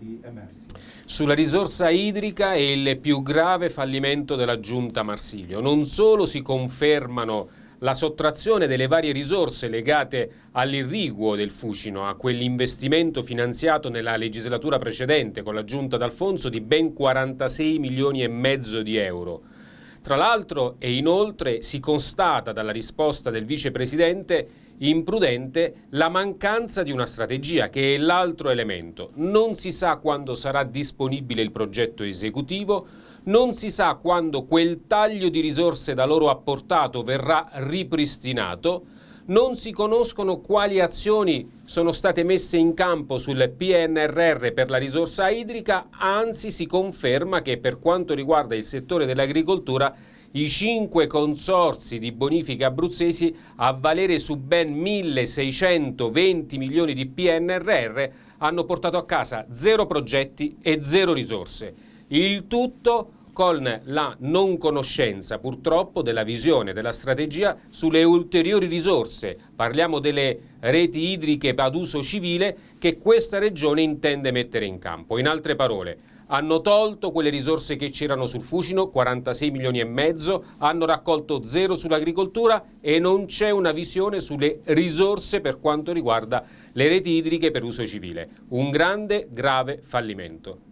elementi emersi. Sulla risorsa idrica è il più grave fallimento della giunta Marsilio. Non solo si confermano la sottrazione delle varie risorse legate all'irriguo del Fucino, a quell'investimento finanziato nella legislatura precedente con la giunta d'Alfonso di ben 46 milioni e mezzo di euro. Tra l'altro e inoltre si constata dalla risposta del vicepresidente imprudente la mancanza di una strategia che è l'altro elemento. Non si sa quando sarà disponibile il progetto esecutivo, non si sa quando quel taglio di risorse da loro apportato verrà ripristinato, non si conoscono quali azioni sono state messe in campo sul PNRR per la risorsa idrica, anzi si conferma che per quanto riguarda il settore dell'agricoltura i cinque consorsi di bonifica abruzzesi a valere su ben 1.620 milioni di PNRR hanno portato a casa zero progetti e zero risorse. Il tutto con la non conoscenza purtroppo della visione, della strategia sulle ulteriori risorse, parliamo delle reti idriche ad uso civile che questa regione intende mettere in campo. In altre parole, hanno tolto quelle risorse che c'erano sul Fucino, 46 milioni e mezzo, hanno raccolto zero sull'agricoltura e non c'è una visione sulle risorse per quanto riguarda le reti idriche per uso civile. Un grande, grave fallimento.